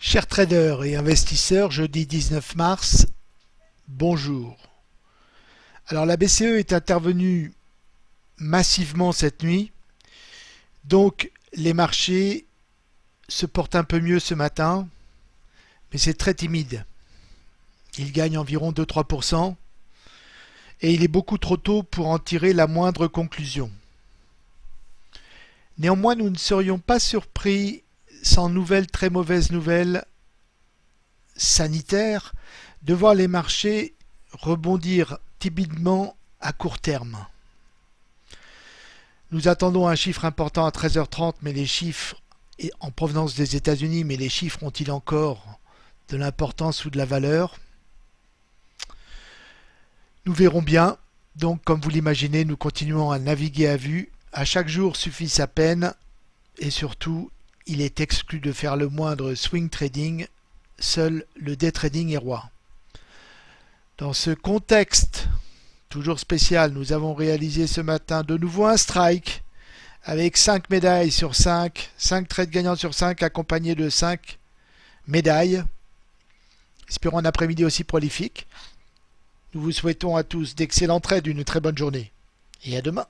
Chers traders et investisseurs, jeudi 19 mars, bonjour. Alors la BCE est intervenue massivement cette nuit, donc les marchés se portent un peu mieux ce matin, mais c'est très timide. Ils gagnent environ 2-3% et il est beaucoup trop tôt pour en tirer la moindre conclusion. Néanmoins, nous ne serions pas surpris sans nouvelles très mauvaises nouvelles sanitaires, de voir les marchés rebondir timidement à court terme. Nous attendons un chiffre important à 13h30, mais les chiffres en provenance des États-Unis, mais les chiffres ont-ils encore de l'importance ou de la valeur? Nous verrons bien. Donc, comme vous l'imaginez, nous continuons à naviguer à vue. À chaque jour suffit sa peine et surtout, il est exclu de faire le moindre swing trading, seul le day trading est roi. Dans ce contexte toujours spécial, nous avons réalisé ce matin de nouveau un strike avec 5 médailles sur 5, 5 trades gagnants sur 5 accompagnés de 5 médailles. Espérons un après-midi aussi prolifique. Nous vous souhaitons à tous d'excellents trades, une très bonne journée et à demain.